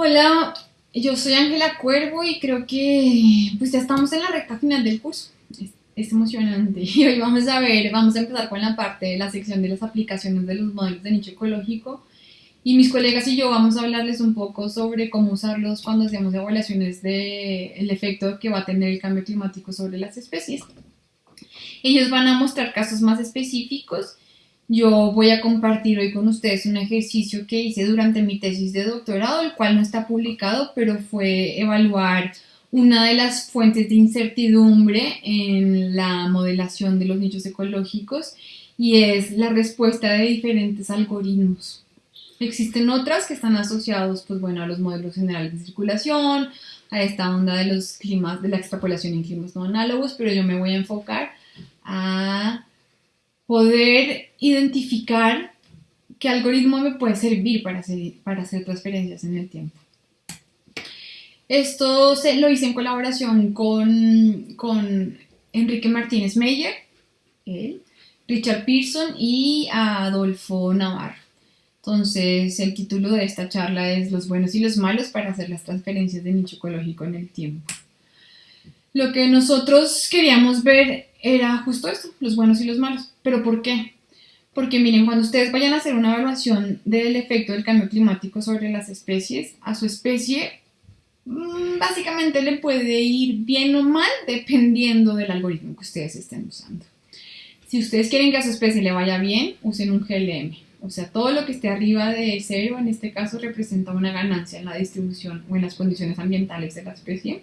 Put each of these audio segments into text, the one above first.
Hola, yo soy Ángela Cuervo y creo que pues ya estamos en la recta final del curso. Es, es, emocionante y hoy vamos a ver, vamos a empezar con la parte de la sección de las aplicaciones de los modelos de nicho ecológico y mis colegas y yo vamos a hablarles un poco sobre cómo usarlos cuando hacemos evaluaciones del el efecto que va a tener el cambio climático sobre las especies. Ellos van a mostrar casos más específicos yo voy a compartir hoy con ustedes un ejercicio que hice durante mi tesis de doctorado, el cual no está publicado, pero fue evaluar una de las fuentes de incertidumbre en la modelación de los nichos ecológicos y es la respuesta de diferentes algoritmos. Existen otras que están asociados pues, bueno, a los modelos generales de circulación, a esta onda de los climas, de la extrapolación en climas no análogos, pero yo me voy a enfocar a poder identificar qué algoritmo me puede servir para hacer, transferencias en el tiempo. Esto se, lo hice en colaboración con, con Enrique Martínez Meyer, Richard Pearson y Adolfo Navarro. Entonces, el título de esta charla es Los buenos y los malos para hacer las transferencias de nicho ecológico en el tiempo. Lo que nosotros queríamos ver era justo esto, los buenos y los malos. ¿Pero por qué? Porque miren, cuando ustedes vayan a hacer una evaluación del efecto del cambio climático sobre las especies, a su especie mm, básicamente le puede ir bien o mal dependiendo del algoritmo que ustedes estén usando. Si ustedes quieren que a su especie le vaya bien, usen un GLM. O sea, todo lo que esté arriba de cero, en este caso, representa una ganancia en la distribución o en las condiciones ambientales de la especie.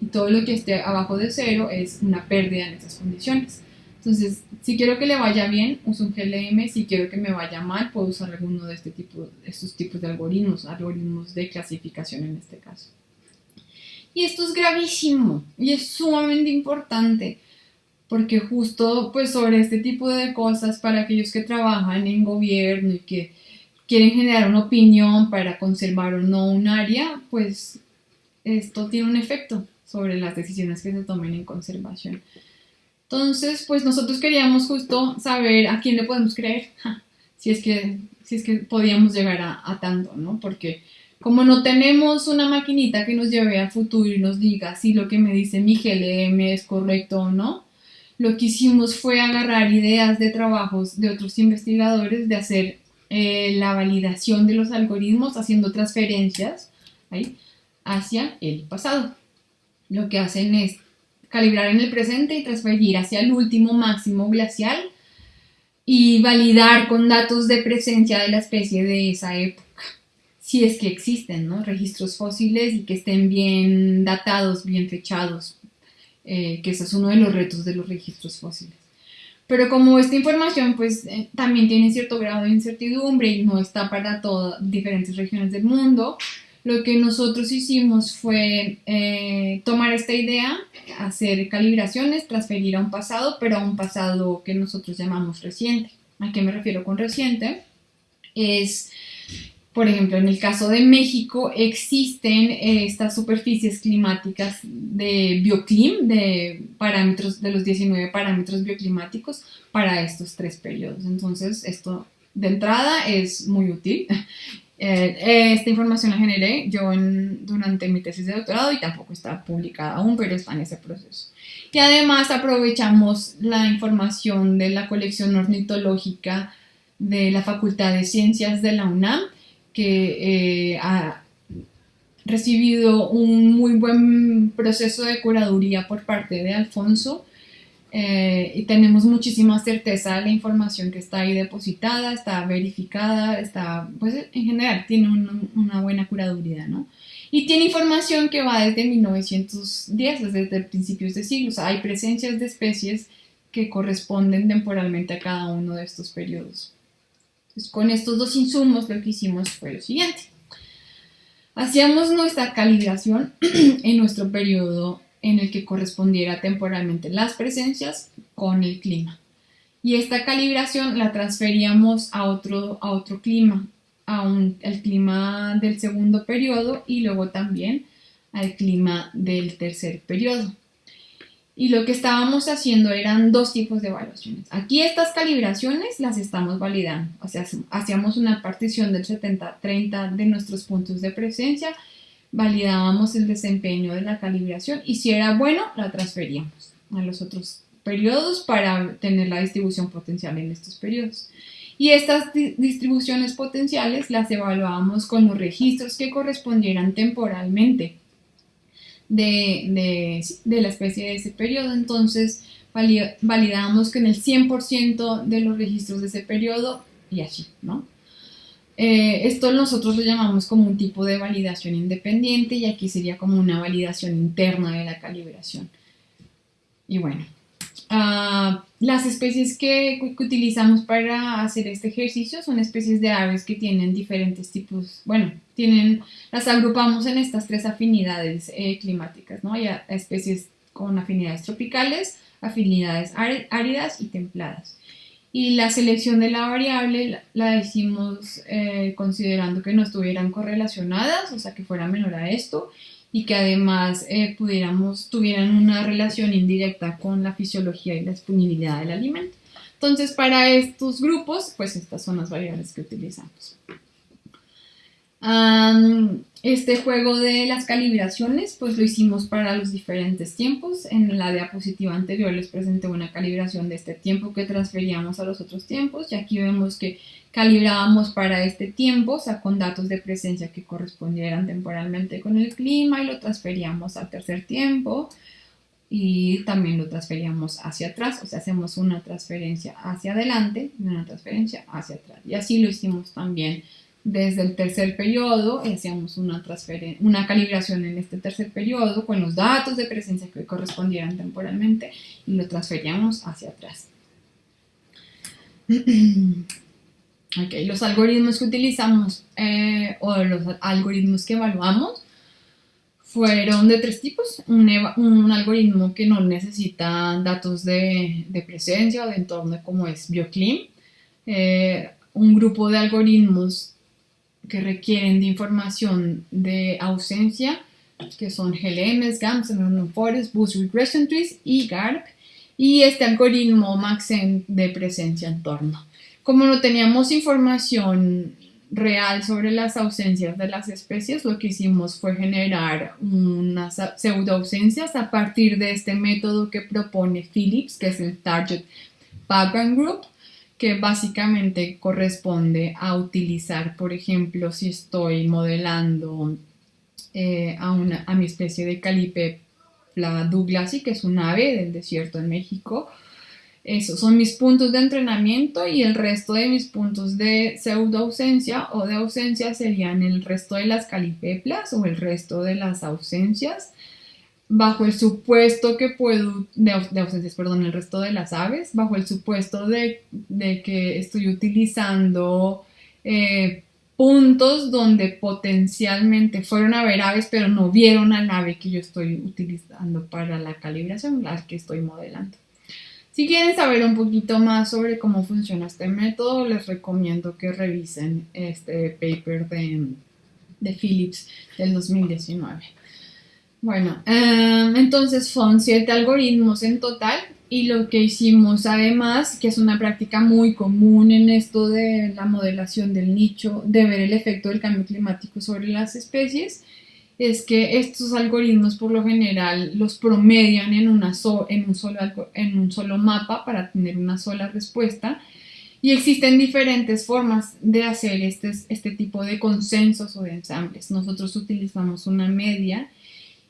Y todo lo que esté abajo de cero es una pérdida en esas condiciones. Entonces, si quiero que le vaya bien, uso un GLM. Si quiero que me vaya mal, puedo usar alguno de este tipo, estos tipos de algoritmos, algoritmos de clasificación en este caso. Y esto es gravísimo y es sumamente importante porque justo pues sobre este tipo de cosas para aquellos que trabajan en gobierno y que quieren generar una opinión para conservar o no un área, pues esto tiene un efecto sobre las decisiones que se tomen en conservación. Entonces, pues nosotros queríamos justo saber a quién le podemos creer, si es que, si es que podíamos llegar a, tanto, ¿no? Porque como no tenemos una maquinita que nos lleve al futuro y nos diga si lo que me dice mi GLM es correcto o no, lo que hicimos fue agarrar ideas de trabajos de otros investigadores, de hacer eh, la validación de los algoritmos haciendo transferencias hacia el pasado. Lo que hacen es calibrar en el presente y transferir hacia el último máximo glacial y validar con datos de presencia de la especie de esa época, si es que existen ¿no? registros fósiles y que estén bien datados, bien fechados, eh, que ese es uno de los retos de los registros fósiles. Pero como esta información pues eh, también tiene cierto grado de incertidumbre y no está para todas diferentes regiones del mundo, lo que nosotros hicimos fue eh, tomar esta idea, hacer calibraciones, transferir a un pasado, pero a un pasado que nosotros llamamos reciente. ¿A qué me refiero con reciente? Es, por ejemplo, en el caso de México existen eh, estas superficies climáticas de bioclim, de parámetros, de los 19 parámetros bioclimáticos para estos tres periodos. Entonces, esto de entrada es muy útil eh, esta información la generé yo durante mi tesis de doctorado y tampoco está publicada aún, pero está en ese proceso. Y además aprovechamos la información de la colección ornitológica de la Facultad de Ciencias de la UNAM, que eh, ha recibido un muy buen proceso de curaduría por parte de Alfonso eh, y tenemos muchísima certeza de la información que está ahí depositada, está verificada, está, pues en general tiene una buena curaduría, ¿no? Y tiene información que va desde 1910, desde principios de siglo, o sea, hay presencias de especies que corresponden temporalmente a cada uno de estos periodos. Entonces, con estos dos insumos lo que hicimos fue lo siguiente. Hacíamos nuestra calibración en nuestro periodo en el que correspondiera temporalmente las presencias con el clima. Y esta calibración la transferíamos a otro, a otro clima, al clima del segundo periodo y luego también al clima del tercer periodo. Y lo que estábamos haciendo eran dos tipos de evaluaciones. Aquí estas calibraciones las estamos validando. O sea, hacíamos una partición del 70-30 de nuestros puntos de presencia, validábamos el desempeño de la calibración y si era bueno, la transferíamos a los otros periodos para tener la distribución potencial en estos periodos. Y estas distribuciones potenciales las evaluábamos con los registros que correspondieran temporalmente de, la especie de ese periodo. Entonces validamos que en el 100% de los registros de ese periodo y así, ¿no? Eh, esto nosotros lo llamamos como un tipo de validación independiente y aquí sería como una validación interna de la calibración. Y bueno, ah, las especies que, utilizamos para hacer este ejercicio son especies de aves que tienen diferentes tipos, bueno, tienen, las agrupamos en estas tres afinidades eh, climáticas, ¿no? Hay especies con afinidades tropicales, afinidades áridas y templadas. Y la selección de la variable la decimos eh, considerando que no estuvieran correlacionadas, o sea que fuera menor a esto, y que además eh, pudiéramos, tuvieran una relación indirecta con la fisiología y la disponibilidad del alimento. Entonces, para estos grupos, pues estas son las variables que utilizamos. Este juego de las calibraciones, pues lo hicimos para los diferentes tiempos. En la diapositiva anterior les presenté una calibración de este tiempo que transferíamos a los otros tiempos y aquí vemos que calibrábamos para este tiempo, o sea, con datos de presencia que correspondieran temporalmente con el clima y lo transferíamos al tercer tiempo y también lo transferíamos hacia atrás, o sea, hacemos una transferencia hacia adelante y una transferencia hacia atrás. Y así lo hicimos también desde el tercer periodo, hacíamos una, una calibración en este tercer periodo con los datos de presencia que correspondieran temporalmente y lo transferíamos hacia atrás. Okay, los algoritmos que utilizamos eh, o los algoritmos que evaluamos fueron de tres tipos. Un, un algoritmo que no necesita datos de, de, presencia o de entorno como es BioClim. Eh, un grupo de algoritmos que requieren de información de ausencia, que son GLMs, GAMS, Forest, Boost Regression Trees y GARP. Y este algoritmo Maxent de presencia-entorno. Como no teníamos información real sobre las ausencias de las especies, lo que hicimos fue generar unas pseudoausencias a partir de este método que propone Phillips, que es el Target Background Group, que básicamente corresponde a utilizar, por ejemplo, si estoy modelando eh, a, una, a mi especie de Calipepla douglasi, que es un ave del desierto en México, esos son mis puntos de entrenamiento y el resto de mis puntos de pseudo ausencia o de ausencia serían el resto de las calipeplas o el resto de las ausencias bajo el supuesto que puedo, de, ausencias, perdón, el resto de las aves, bajo el supuesto de, que estoy utilizando eh, puntos donde potencialmente fueron a ver aves, pero no vieron al ave que yo estoy utilizando para la calibración, la que estoy modelando. Si quieren saber un poquito más sobre cómo funciona este método, les recomiendo que revisen este paper de, de Philips del 2019. Bueno, em, entonces son siete algoritmos en total y lo que hicimos además, que es una práctica muy común en esto de la modelación del nicho, de ver el efecto del cambio climático sobre las especies, es que estos algoritmos por lo general los promedian en, una en, un solo, en un solo mapa para tener una sola respuesta y existen diferentes formas de hacer este, este tipo de consensos o de ensambles. Nosotros utilizamos una media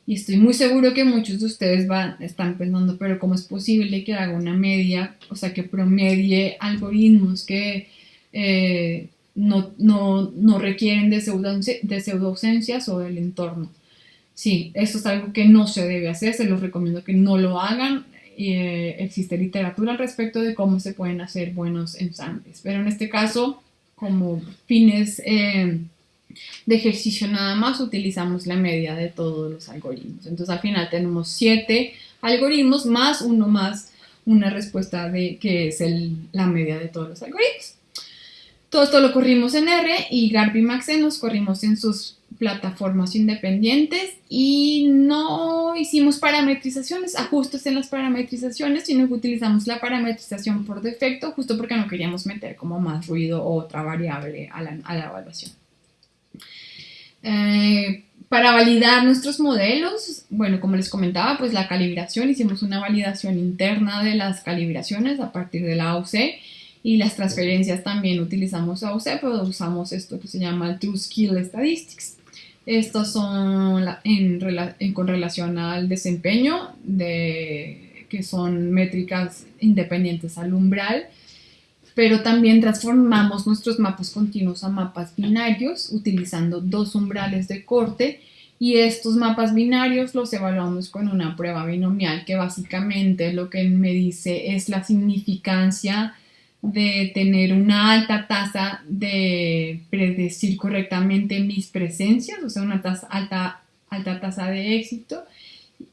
y estoy muy seguro que muchos de ustedes van, están pensando, pero ¿cómo es posible que haga una media, o sea, que promedie algoritmos que eh, no, no, no requieren de, pseudo, de pseudoausencias o del entorno. Sí, eso es algo que no se debe hacer, se los recomiendo que no lo hagan. Eh, existe literatura al respecto de cómo se pueden hacer buenos ensambles, pero en este caso, como fines eh, de ejercicio nada más, utilizamos la media de todos los algoritmos. Entonces al final tenemos siete algoritmos más uno más una respuesta de que es la media de todos los algoritmos. Todo esto lo corrimos en R y Garp y Maxen los corrimos en sus plataformas independientes y no hicimos parametrizaciones, ajustes en las parametrizaciones, sino que utilizamos la parametrización por defecto, justo porque no queríamos meter como más ruido o otra variable a la evaluación. Eh, para validar nuestros modelos, bueno, como les comentaba, pues la calibración, hicimos una validación interna de las calibraciones a partir de la AUC y las transferencias también utilizamos AUC, pero usamos esto que se llama True Skill Statistics. Estos son en, con relación al desempeño, de, que son métricas independientes al umbral, pero también transformamos nuestros mapas continuos a mapas binarios utilizando dos umbrales de corte y estos mapas binarios los evaluamos con una prueba binomial que básicamente lo que me dice es la significancia de tener una alta tasa de predecir correctamente mis presencias, o sea, una tasa, alta, alta tasa de éxito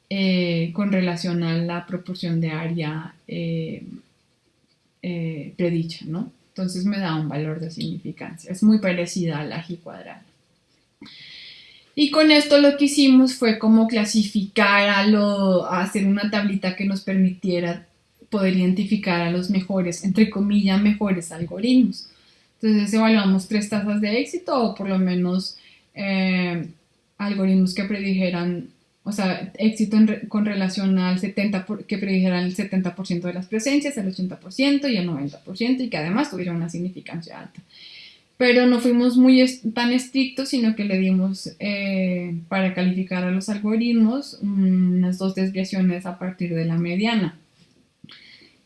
eh, con relación a la proporción de área eh, eh, predicha, ¿no? Entonces me da un valor de significancia. Es muy parecida a la G cuadrada. Y con esto lo que hicimos fue como clasificar a, lo, a hacer una tablita que nos permitiera poder identificar a los mejores, entre comillas, mejores algoritmos. Entonces evaluamos tres tasas de éxito o por lo menos eh, algoritmos que predijeran o sea, éxito con relación al 70%, que predijeran el 70% de las presencias, el 80% y el 90%, y que además tuviera una significancia alta. Pero no fuimos muy tan estrictos, sino que le dimos eh, para calificar a los algoritmos unas dos desviaciones a partir de la mediana.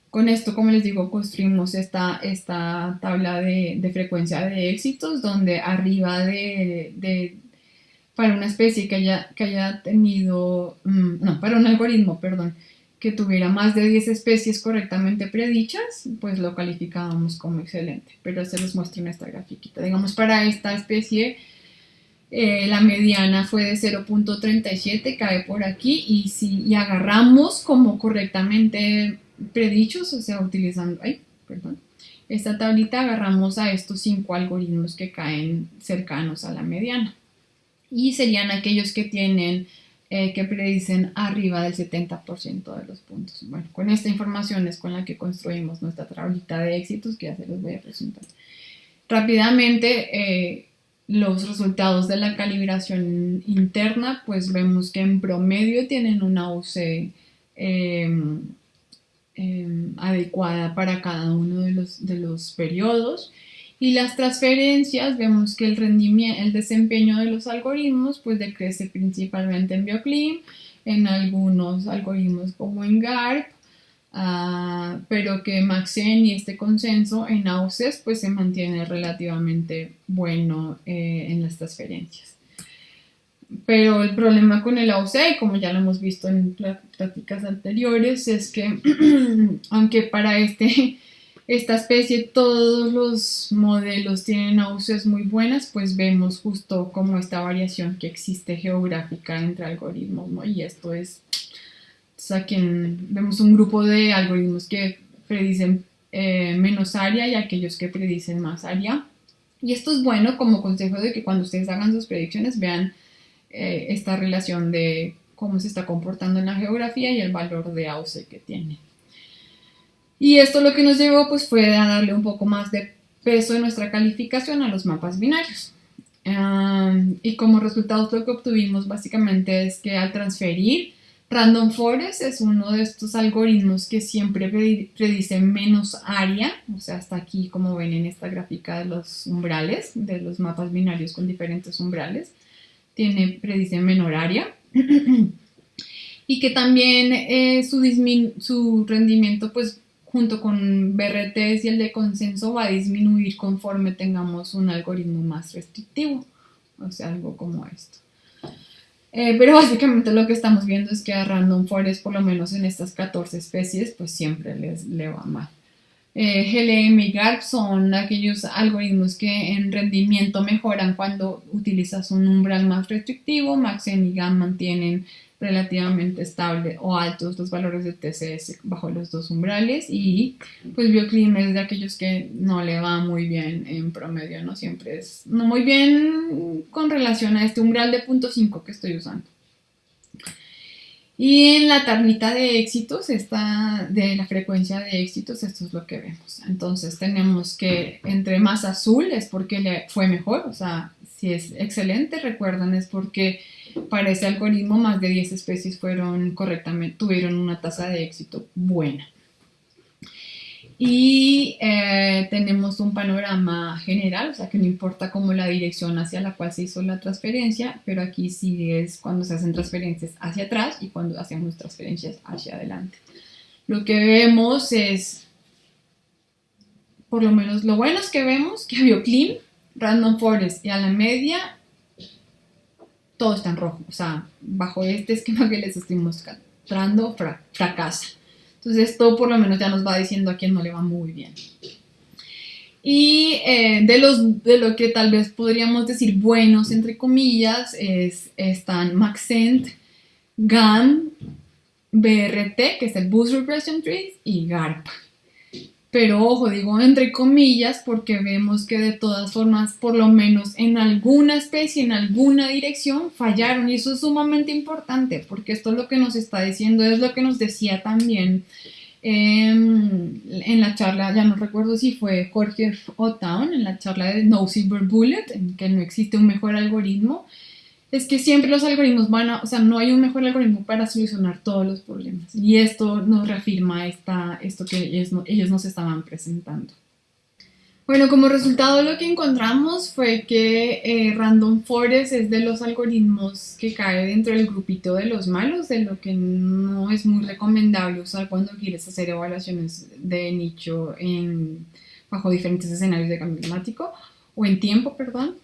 Con esto, como les digo, construimos esta, esta tabla de, de frecuencia de éxitos, donde arriba de, de para una especie que haya, que haya tenido, mm, no, para un algoritmo, perdón, que tuviera más de 10 especies correctamente predichas, pues lo calificábamos como excelente. Pero se los muestro en esta grafiquita. Digamos, para esta especie, eh, la mediana fue de 0.37, cae por aquí, y si agarramos como correctamente predichos, o sea, utilizando, ay, perdón, esta tablita agarramos a estos cinco algoritmos que caen cercanos a la mediana y serían aquellos que tienen, eh, que predicen arriba del 70% de los puntos. Bueno, con esta información es con la que construimos nuestra tablita de éxitos que ya se los voy a presentar. Rápidamente, eh, los resultados de la calibración interna, pues vemos que en promedio tienen una UC em, em, adecuada para cada uno de los, de los periodos y las transferencias, vemos que el rendimiento, el desempeño de los algoritmos pues decrece principalmente en BioClim, en algunos algoritmos como en GARP, ah, pero que Maxen y este consenso en AUCES pues se mantiene relativamente bueno eh, en las transferencias. Pero el problema con el AUC, como ya lo hemos visto en pláticas anteriores, es que aunque para este esta especie, todos los modelos tienen náuseas muy buenas, pues vemos justo como esta variación que existe geográfica entre algoritmos. Y esto es, o vemos un grupo de algoritmos que predicen eh, menos área y aquellos que predicen más área. Y esto es bueno como consejo de que cuando ustedes hagan sus predicciones vean eh, esta relación de cómo se está comportando en la geografía y el valor de AUC que tiene. Y esto lo que nos llevó pues fue a darle un poco más de peso en nuestra calificación a los mapas binarios. y como resultado lo que obtuvimos básicamente es que al transferir Random Forest es uno de estos algoritmos que siempre predice menos área, o sea, hasta aquí como ven en esta gráfica de los umbrales, de los mapas binarios con diferentes umbrales, tiene, predice menor área. y que también eh, su, su rendimiento pues junto con BRTs y el de consenso va a disminuir conforme tengamos un algoritmo más restrictivo, o sea, algo como esto. Eh, pero básicamente lo que estamos viendo es que a Random Forest, por lo menos en estas 14 especies, pues siempre les le va mal. Eh, GLM y GARP son aquellos algoritmos que en rendimiento mejoran cuando utilizas un umbral más restrictivo. Maxen y GAN mantienen relativamente estable o altos los valores de TCS bajo los dos umbrales y pues Bioclim es de aquellos que no le va muy bien en promedio, no siempre es no muy bien con relación a este umbral de 0.5 que estoy usando. Y en la tablita de éxitos, está de la frecuencia de éxitos, esto es lo que vemos. Entonces tenemos que entre más azul es porque le fue mejor, o sea, si es excelente, recuerdan, es porque para ese algoritmo más de 10 especies fueron correctamente, tuvieron una tasa de éxito buena. Y eh, tenemos un panorama general, o sea que no importa cómo la dirección hacia la cual se hizo la transferencia, pero aquí sí es cuando se hacen transferencias hacia atrás y cuando hacemos transferencias hacia adelante. Lo que vemos es, por lo menos lo bueno es que vemos que a BioClean, Random Forest y a la media, todo está en rojo, o sea, bajo este esquema que les estoy mostrando, fracasa. Entonces esto por lo menos ya nos va diciendo a quién no le va muy bien. Y eh, de, los, de lo que tal vez podríamos decir buenos, entre comillas, es, están Maxent, GAN, BRT, que es el Boost Regression Tree, y GARP. Pero ojo, digo entre comillas porque vemos que de todas formas, por lo menos en alguna especie, en alguna dirección, fallaron. Y eso es sumamente importante porque esto es lo que nos está diciendo, es lo que nos decía también em, en la charla, ya no recuerdo si fue Jorge O'Town, en la charla de No Silver Bullet, en que no existe un mejor algoritmo es que siempre los algoritmos van a, o sea, no hay un mejor algoritmo para solucionar todos los problemas. Y esto nos reafirma esta, esto que ellos, nos estaban presentando. Bueno, como resultado lo que encontramos fue que eh, Random Forest es de los algoritmos que cae dentro del grupito de los malos, de lo que no es muy recomendable usar cuando quieres hacer evaluaciones de nicho en, bajo diferentes escenarios de cambio climático, o en tiempo, perdón.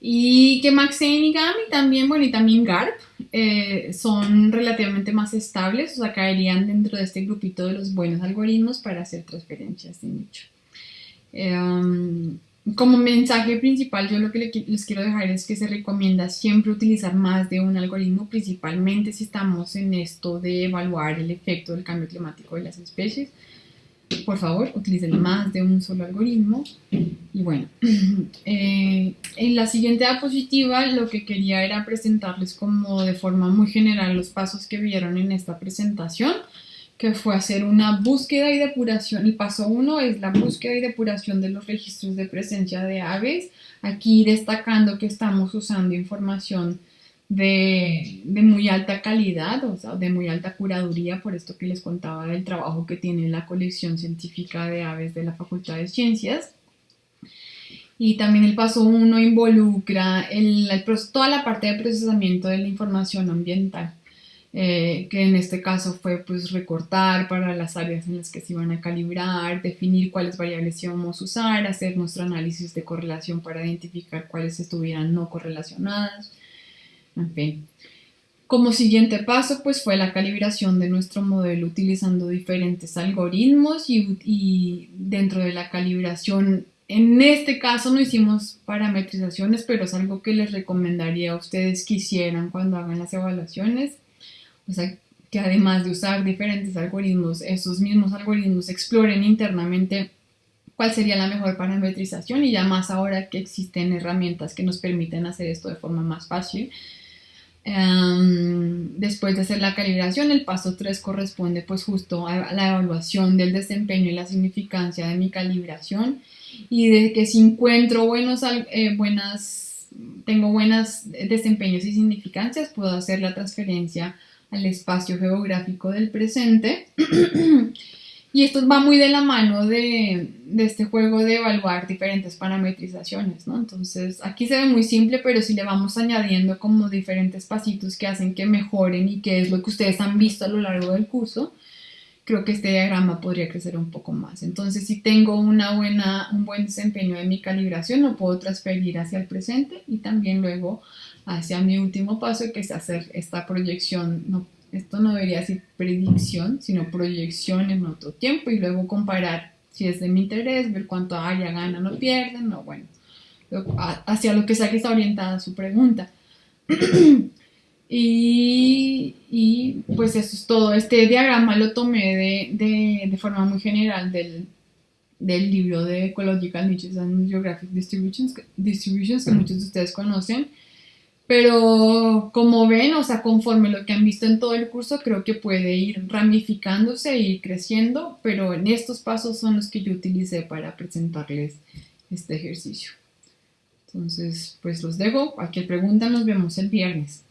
Y que Maxane y Gami también, bueno, y también GARP eh, son relativamente más estables, o sea, caerían dentro de este grupito de los buenos algoritmos para hacer transferencias de nicho. Em, como mensaje principal, yo lo que les quiero dejar es que se recomienda siempre utilizar más de un algoritmo, principalmente si estamos en esto de evaluar el efecto del cambio climático de las especies por favor, utilicen más de un solo algoritmo. Y bueno, eh, en la siguiente diapositiva lo que quería era presentarles como de forma muy general los pasos que vieron en esta presentación, que fue hacer una búsqueda y depuración. El paso uno es la búsqueda y depuración de los registros de presencia de aves, aquí destacando que estamos usando información de, muy alta calidad, o sea, de muy alta curaduría, por esto que les contaba del trabajo que tiene la colección científica de aves de la Facultad de Ciencias. Y también el paso 1 involucra el, toda la parte de procesamiento de la información ambiental, eh, que en este caso fue pues recortar para las áreas en las que se iban a calibrar, definir cuáles variables íbamos a usar, hacer nuestro análisis de correlación para identificar cuáles estuvieran no correlacionadas, fin. Como siguiente paso, pues fue la calibración de nuestro modelo utilizando diferentes algoritmos y, dentro de la calibración, en este caso no hicimos parametrizaciones, pero es algo que les recomendaría a ustedes que hicieran cuando hagan las evaluaciones. O sea, que además de usar diferentes algoritmos, esos mismos algoritmos exploren internamente cuál sería la mejor parametrización y ya más ahora que existen herramientas que nos permiten hacer esto de forma más fácil Em, después de hacer la calibración, el paso 3 corresponde pues justo a la evaluación del desempeño y la significancia de mi calibración y de que si encuentro buenos, eh, buenas, tengo buenos desempeños y significancias, puedo hacer la transferencia al espacio geográfico del presente Y esto va muy de la mano de, este juego de evaluar diferentes parametrizaciones, ¿no? Entonces, aquí se ve muy simple, pero si le vamos añadiendo como diferentes pasitos que hacen que mejoren y que es lo que ustedes han visto a lo largo del curso, creo que este diagrama podría crecer un poco más. Entonces, si tengo una buena, un buen desempeño de mi calibración, lo puedo transferir hacia el presente y también luego hacia mi último paso, que es hacer esta proyección. Esto no debería ser predicción, sino proyección en otro tiempo y luego comparar si es de mi interés, ver cuánto área ganan o pierden, o bueno, hacia lo que sea que está orientada su pregunta. Y, y, pues eso es todo. Este diagrama lo tomé de, de, de forma muy general del, del, libro de Ecological Niches and Geographic Distributions, Distributions que muchos de ustedes conocen. Pero como ven, o sea, conforme lo que han visto en todo el curso, creo que puede ir ramificándose y creciendo, pero en estos pasos son los que yo utilicé para presentarles este ejercicio. Entonces, pues los dejo. Cualquier pregunta nos vemos el viernes.